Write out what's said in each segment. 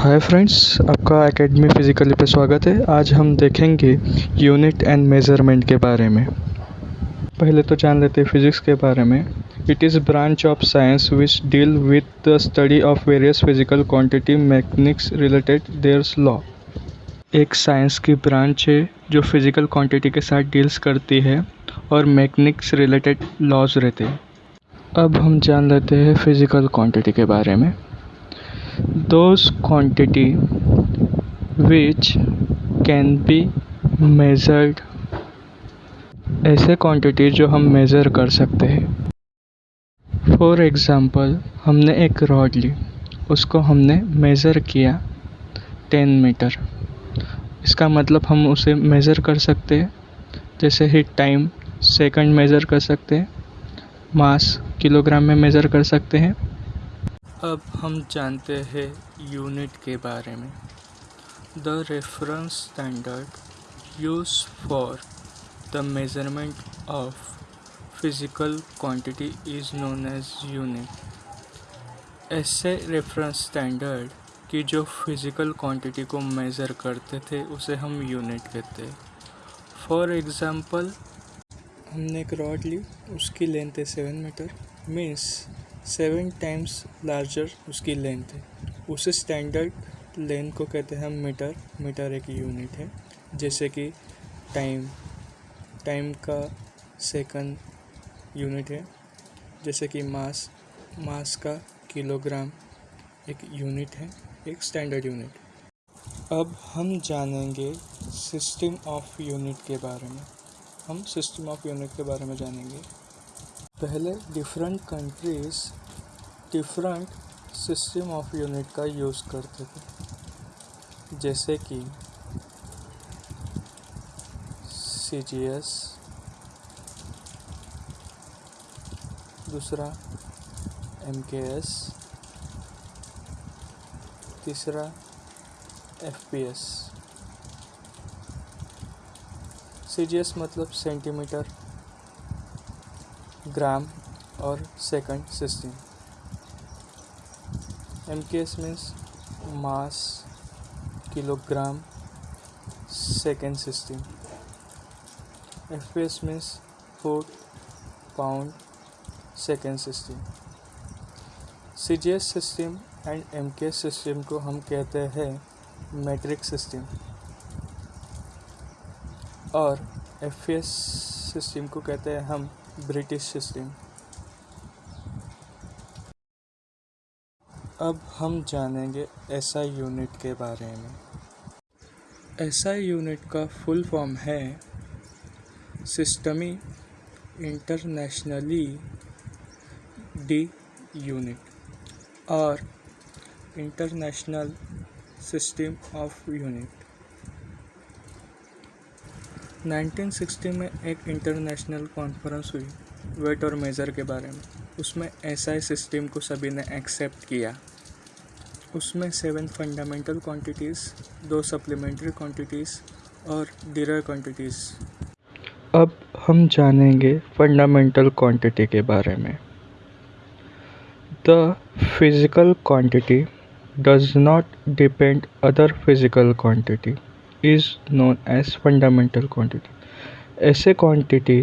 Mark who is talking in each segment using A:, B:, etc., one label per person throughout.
A: हाय friends आपका academy physically पे स्वागत है। आज हम देखेंगे यूनिट एंड मेज़रमेंट के बारे में। पहले तो जान लेते हैं फिजिक्स के बारे में। It is branch of science which deal with the study of various physical quantity mechanics related theirs law एक साइंस की ब्रांच है जो फ़िज़िकल क्वांटिटी के साथ डील्स करती है और मैकेनिक्स रिलेटेड लॉज रहते हैं। अब हम जान लेते हैं फ़िज़िकल क्वांटिटी के बारे में। Those quantity which can be measured. ऐसे क्वांटिटी जो हम मेज़र कर सकते हैं। फॉर एग्ज़ाम्पल हमने एक रॉड ली। उसको हमने मेज़र किया टेन मीटर इसका मतलब हम उसे मेज़र कर सकते हैं। जैसे ही टाइम सेकंड मेज़र कर सकते हैं। मास किलोग्राम में मेज़र कर सकते हैं। अब हम जानते हैं यूनिट के बारे में. The reference standard use for the measurement of physical quantity is known as unit ऐसे रेफरेंस स्टैंडर्ड की जो फ़िज़िकल क्वांटिटी को मेज़र करते थे, उसे हम यूनिट कहते हैं. फॉर एग्ज़ाम्पल हमने एक रॉड ली, उसकी लेंथ है seven metre means seven times larger उसकी लेंथ है। उस स्टैंडर्ड लेंथ को कहते हैं हम मीटर मीटर एक यूनिट है, जैसे कि टाइम टाइम का सेकंड यूनिट है, जैसे कि मास मास का किलोग्राम एक यूनिट है, एक स्टैंडर्ड यूनिट। अब हम जानेंगे सिस्टम ऑफ़ यूनिट के बारे में। हम सिस्टम ऑफ़ यूनिट के बारे में जानेंगे। पहले different countries different system of unit का यूज़ करते थे। जैसे कि सी जी एस दूसरा एम के एस तीसरा F P S C G S मतलब सेंटीमीटर ग्राम और second system M K S means mass kilogram second system F P S means foot pound second system C G S system and M K S system को हम कहते हैं metric system और F P S system को कहते हैं हम British system. अब हम जानेंगे एसआई यूनिट के बारे में। एसआई यूनिट का फुल फॉर्म है सिस्टमी इंटरनेशनली डी यूनिट और इंटरनेशनल सिस्टम ऑफ़ यूनिट। 1960 में एक इंटरनेशनल कॉन्फ्रेंस हुई वेट और मेज़र के बारे में। उसमें एसआई सिस्टम को सभी ने एक्सेप्ट किया। उसमें सेवन फंडामेंटल क्वांटिटीज़, दो सप्लीमेंट्री क्वांटिटीज़ और डिरर क्वांटिटीज़। अब हम जानेंगे फंडामेंटल क्वांटिटी के बारे में। The physical quantity does not depend other physical quantity. Is known as fundamental quantity ऐसे क्वांटिटी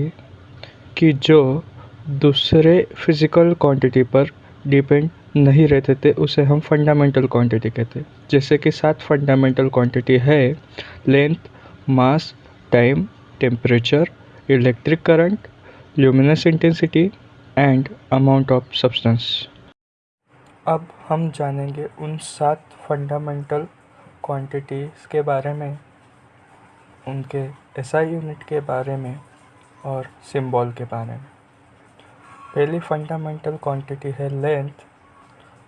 A: की जो दूसरे फ़िज़िकल क्वांटिटी पर डिपेंड नहीं रहते थे, उसे हम फंडामेंटल क्वांटिटी कहते हैं। जैसे कि सात फंडामेंटल क्वांटिटी है length mass time temperature electric current luminous intensity and amount of substance अब हम जानेंगे उन सात फंडामेंटल क्वांटिटीज़ के बारे में, उनके एसआई यूनिट के बारे में और सिंबल के बारे में। पहली फंडामेंटल क्वांटिटी है लेंथ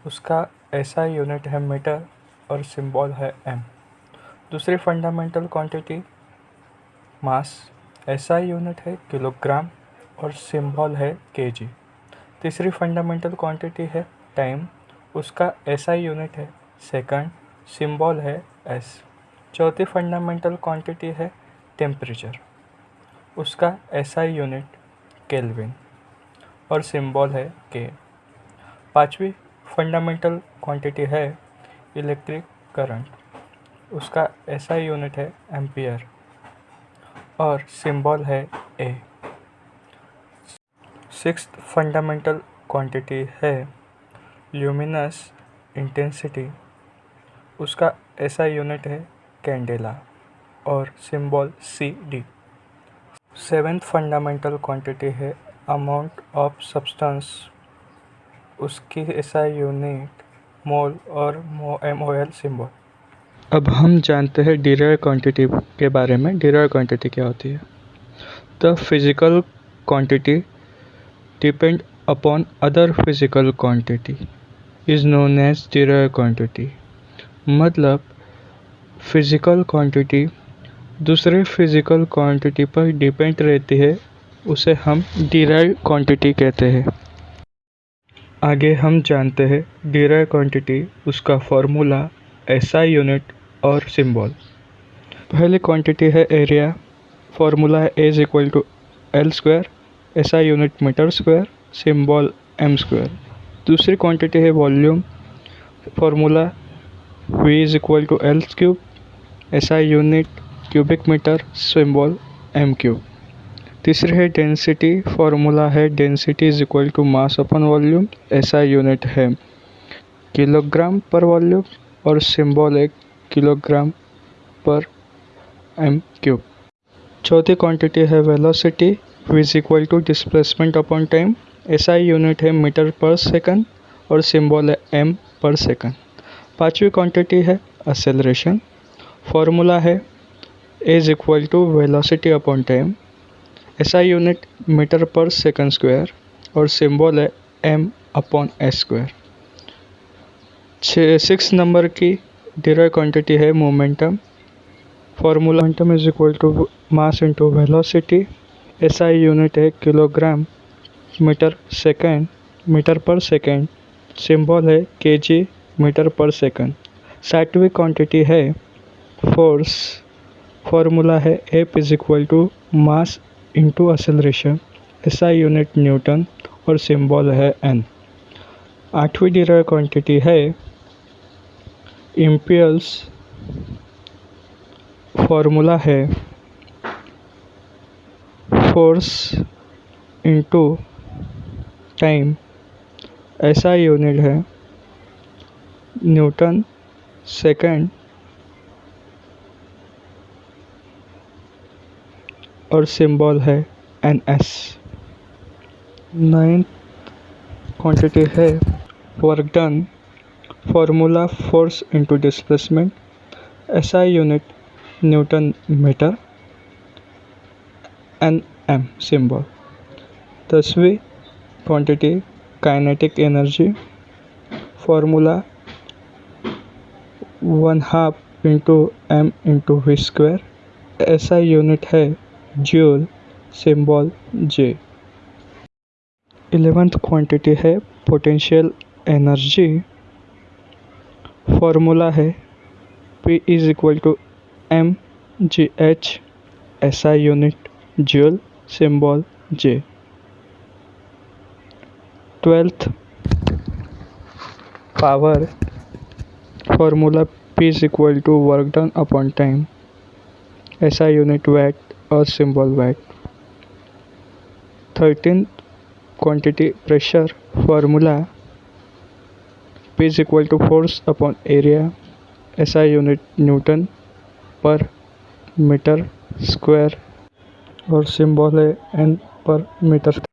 A: उसका एसआई यूनिट है मीटर और सिंबल है एम दूसरी fundamental quantity mass SI unit है किलोग्राम और सिंबल है केजी तीसरी फंडामेंटल क्वांटिटी है टाइम उसका एसआई यूनिट है सेकंड सिंबल है एस चौथी फंडामेंटल क्वांटिटी है टेम्परेचर उसका एसआई यूनिट केल्विन और सिंबल है के पांचवी फंडामेंटल क्वांटिटी है इलेक्ट्रिक करंट उसका एसआई यूनिट है एम्पियर और सिंबल है ए सिक्स फंडामेंटल क्वांटिटी है ल्यूमिनस इंटेंसिटी उसका एसआई यूनिट है कैंडेला और symbol C D seventh fundamental quantity है अमाउंट ऑफ़ सब्सटेंस उसकी ऐसा यूनिट मोल और एम ओ एल सिम्बॉल अब हम जानते हैं डिराइव क्वांटिटी के बारे में डिराइव क्वांटिटी क्या होती है। The physical quantity depend upon other physical quantity is known as derive quantity मतलब फ़िज़िकल क्वांटिटी दूसरे फ़िज़िकल क्वांटिटी पर डिपेंड रहती है, उसे हम डिराइव क्वांटिटी कहते हैं। आगे हम जानते हैं डिराइव क्वांटिटी उसका फॉर्मूला एसआई यूनिट और सिंबल पहली क्वांटिटी है एरिया फॉर्मूला है A is equal to L square SI unit metre square symbol M square दूसरी क्वांटिटी है volume formula V is equal to L cube SI unit cubic metre symbol M cube तीसरी है density formula है density is equal to mass upon volume SI unit है. Kilogram per volume और symbol एक kilogram पर M cube चौथी quantity है velocity is equal to displacement upon time SI unit है मीटर पर सेकंड और symbol है एम पर सेकंड पांचवी क्वांटिटी है असेलरेशन फॉर्मूला है is equal to velocity upon time SI unit metre per second square और symbol है M upon S square six number की derive quantity है momentum formula momentum is equal to mass into velocity SI unit है kilogram metre second metre per second symbol है KG metre per second. साठवीं quantity है force formula है F is equal to mass into acceleration SI unit newton और symbol है N आठवीं derive quantity है impulse formula है force into time SI unit है न्यूटन, सेकंड, और सिंबल है एन एस। नाइन्थ क्वांटिटी है work done formula force into displacement SI unit newton metre N M symbol दसवीं quantity kinetic energy formula one half into M into V square. SI unit है joule symbol J eleventh quantity है potential energy. Formula है P is equal to M G H SI unit joule symbol J twelfth power. Formula P is equal to work done upon time SI unit watt और symbol watt thirteen quantity pressure formula P is equal to force upon area SI unit newton per metre square और symbol है N per metre